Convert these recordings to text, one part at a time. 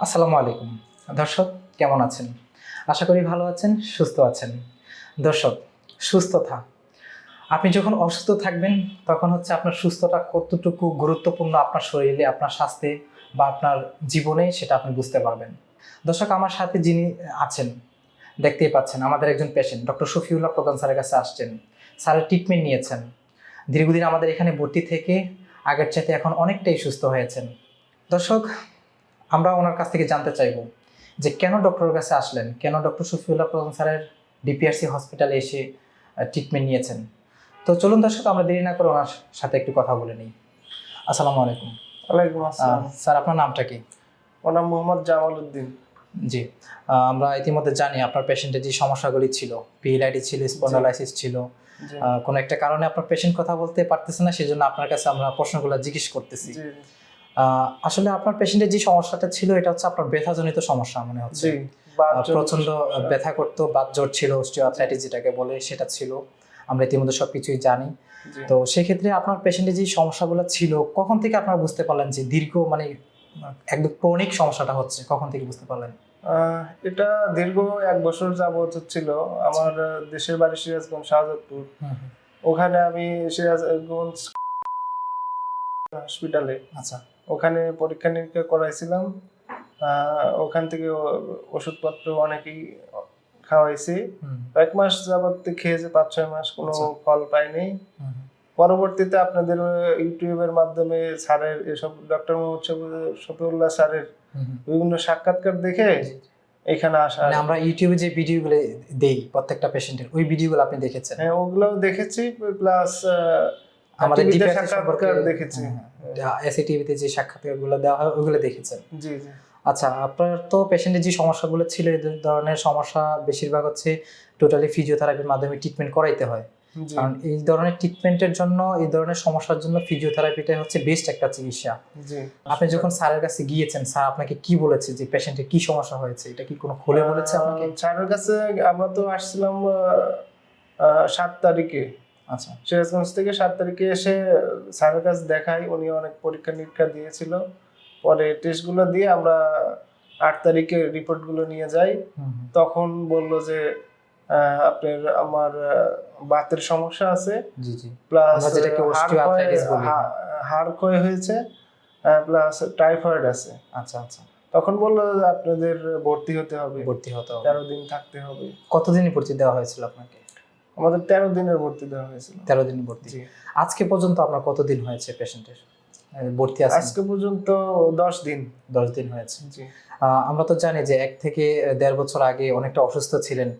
আসসালামু আলাইকুম। দর্শক, কেমন আছেন? আশা করি ভালো আছেন, সুস্থ আছেন। দর্শক সুস্থতা আপনি যখন অসুস্থ থাকবেন, তখন হচ্ছে আপনার সুস্থতা কতটুকু গুরুত্বপূর্ণ আপনার শরীরে, আপনার স্বাস্থ্যে বা আপনার জীবনে, সেটা আপনি বুঝতে পারবেন। দর্শক, আমার সাথে যিনি আছেন, দেখতেই পাচ্ছেন, আমাদের একজন পেশেন্ট ডক্টর শফিউল্লাহ প্রধান স্যারের কাছে আসছেন। স্যারের ট্রিটমেন্ট নিয়েছেন। দীর্ঘদিন আমাদের এখানে ভর্তি থেকে আগের চাইতে এখন অনেকটাই সুস্থ হয়েছেন। দর্শক আমরা ওনার কাছ থেকে জানতে চাইব যে কেন ডক্টরের কাছে আসলেন? কেন ডক্টর শফিউল্লাহ প্রধান স্যারের ডিপিআরসি হসপিটালে এসে ট্রিটমেন্ট নিয়েছেন? তো চলুন দর্শক আমরা দেরি না করে ওনার সাথে একটু কথা বলে নিই। আসসালামু আলাইকুম। ওয়ালাইকুম আসসালাম। স্যার আপনার নামটা কি? ওর নাম মোহাম্মদ জামাল উদ্দিন জি আমরা ইতিমধ্যে জানি আপনার পেশেন্টের যে সমস্যাগুলি ছিল পিএলআইডি ছিল স্পন্ডালাইসিস ছিল। কোনো একটা কারণে আপনার পেশেন্ট কথা বলতে পারতেছে না সেজন্য আপনার কাছে আমরা প্রশ্নগুলো জিজ্ঞেস করতেছি। আসলে আপনার পেশেন্টের যে সমস্যাটা ছিল এটা হচ্ছে আপনার ব্যথাজনিত সমস্যা মনে হচ্ছে। প্রচণ্ড ব্যথা করতো বাত জ্বর ছিল অস্টিওআর্থ্রাইটিস যেটাকে বলে সেটা ছিল। আমরা ইতিমধ্যে সবকিছুই জানি। তো সেক্ষেত্রে আপনার পেশেন্টের যে সমস্যাগুলো ছিল কখন থেকে আপনারা বুঝতে পারলেন যে দীর্ঘ মানে একদম ক্রনিক সমস্যাটা হচ্ছে? কখন থেকে বুঝতে পারলেন? এটা দীর্ঘ এক বছর যাবত হচ্ছিল। আমার দেশের বাড়ি সিরাজগঞ্জ শাহজাদপুর। ওখানে আমি সিরাজগঞ্জ হসপিটালে আচ্ছা। ওখানে পরীক্ষা নিরীক্ষা করাইছিলাম। ওখান থেকে ওষুধপত্র অনেকেই খাওয়াইছি। এক মাস যাবত খেয়েছে পাঁচ ছয় মাস কোনো আচ্ছা। ফল পাইনি। পরবর্তীতে আপনাদের ইউটিউবের মাধ্যমে স্যারের এসব ডক্টর মোহাম্মদ শফি- শফিউল্লাহ স্যারের। বিভিন্ন সাক্ষাৎকার দেখে এখানে আসা। মানে আমরা ইউটিউবে যে ভিডিওগুলো দেই প্রত্যেকটা পেশেন্টের ওই ভিডিওগুলো আপনি দেখেছেন? হ্যাঁ ওগুলোও দেখেছি প্লাস আমাদের টিভিতে DPRC সাক্ষাৎকার দেখেছি। এসি টিভিতে যে সাক্ষাৎকারগুলো দেওয়া হয় ওইগুলো দেখেছেন জি জি। আচ্ছা আপনার তো পেশেন্টের যে সমস্যাগুলো ছিল এই ধরনের সমস্যা বেশিরভাগ হচ্ছে টোটালি ফিজিওথেরাপির মাধ্যমে ট্রিটমেন্ট করাইতে হয়। কারণ এই ধরনের ট্রিটমেন্টের জন্য এই ধরনের সমস্যার জন্য ফিজিওথেরাপিটা হচ্ছে বেস্ট একটা চিকিৎসা। আপনি যখন স্যারের কাছে গিয়েছেন স্যার আপনাকে কি বলেছে যে পেশেন্টের কি সমস্যা হয়েছে? এটা কি কোনো খুলে বলেছে আপনাকে? স্যারের কাছে আমরা তো আসছিলাম সাত তারিখে। আচ্ছা। সিরাজগঞ্জ থেকে সাত তারিখে এসে স্যারের কাছে দেখাই উনি অনেক পরীক্ষা নিরীক্ষা দিয়েছিল। পরে টেস্টগুলো দিয়ে আমরা আট তারিখে রিপোর্টগুলো নিয়ে যাই। তখন বলল যে আপনার আমার বাতের সমস্যা আছে। প্লাস হাড় ক্ষয় হয়েছে প্লাস টাইফয়েড আছে। আচ্ছা আচ্ছা। তখন বলল আপনাদের ভর্তি হতে হবে। ভর্তি হতে হবে। তেরো দিন থাকতে হবে। কতদিনই ভর্তি দেওয়া হয়েছিল আপনাকে? আমাদের তেরো দিনের ভর্তি দেওয়া হয়েছিল। তেরো দিন ভর্তি। আজকে পর্যন্ত আপনার কতদিন হয়েছে পেশেন্টের ভর্তি আছে আজকে পর্যন্ত দশ দিন। দশ দিন হয়েছে। জি। আমরা তো জানি যে এক থেকে দেড় বছর আগে অনেকটা অসুস্থ ছিলেন।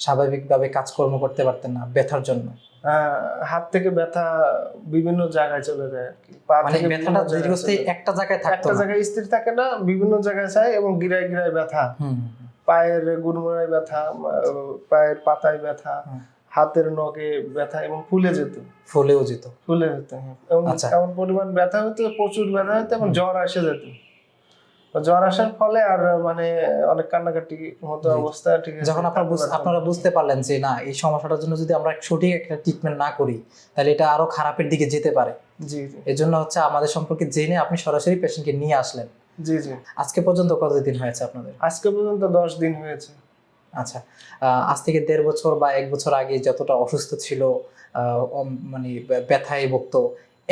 স্বাভাবিকভাবে কাজকর্ম করতে পারতেন না ব্যথার জন্য। হাত থেকে ব্যথা বিভিন্ন জায়গায় চলে যায় আর কি। পা মানে থেকে ব্যথাটা দীর্ঘস্থায়ী একটা জায়গায় থাকতো একটা জায়গায় স্থির থাকে না বিভিন্ন জায়গায় যায় এবং গিরায় গিরায় ব্যথা। হুম। পায়ের গুড়মোড়ায় ব্যথা পায়ের পাতায় ব্যথা। হাতের নখে ব্যথা এবং ফুলে যেত। ফুলেও যেত। ফুলে যেত হ্যাঁ। এবং আচ্ছা। এমন পরিমাণ ব্যথা হতো প্রচুর ব্যথা হতো এবং জ্বর এসে যেত। জ্বর আসার ফলে আর মানে অনেক কান্নাকাটি মতো অবস্থা ঠিক আছে। যখন আপনার আপনারা বুঝতে পারলেন যে না এই সমস্যাটার জন্য যদি আমরা সঠিক একটা ট্রিটমেন্ট না করি তাহলে এটা আরও খারাপের দিকে যেতে পারে। জি এর জন্য হচ্ছে আমাদের সম্পর্কে জেনে আপনি সরাসরি পেশেন্টকে নিয়ে আসলেন। জি জি। আজকে পর্যন্ত কতদিন হয়েছে আপনাদের? আজকে পর্যন্ত দশ দিন হয়েছে। আচ্ছা আজ থেকে দেড় বছর বা এক বছর আগে যতটা অসুস্থ ছিল মানে ব্যথায় ভুগত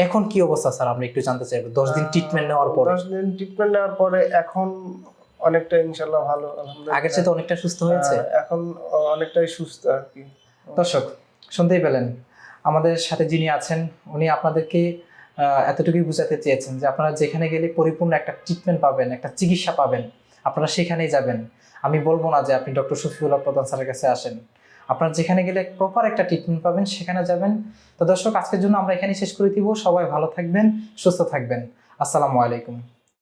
এখন কি অবস্থা স্যার? আমরা একটু জানতে চাইব। দশ দিন ট্রিটমেন্ট নেওয়ার পরে। দশ দিন ট্রিটমেন্ট নেওয়ার পরে এখন অনেকটা ইনশাল্লাহ ভালো আগের চেয়ে তো অনেকটা সুস্থ হয়েছে। এখন অনেকটাই সুস্থ আর কি। দর্শক শুনতেই পেলেন। আমাদের সাথে যিনি আছেন উনি আপনাদেরকে এতটুকুই বুঝাতে চেয়েছেন যে আপনারা যেখানে গেলে পরিপূর্ণ একটা ট্রিটমেন্ট পাবেন একটা চিকিৎসা পাবেন আপনারা সেখানেই যাবেন। আমি বলব না যে আপনি ডক্টর শফিউল্লাহ প্রধান স্যারের কাছে আসেন। আপনার যেখানে গেলে প্রপার একটা ট্রিটমেন্ট পাবেন, সেখানে যাবেন। তো দর্শক, আজকের জন্য আমরা এখানেই শেষ করে দিব। সবাই ভালো থাকবেন, সুস্থ থাকবেন। আসসালামু আলাইকুম।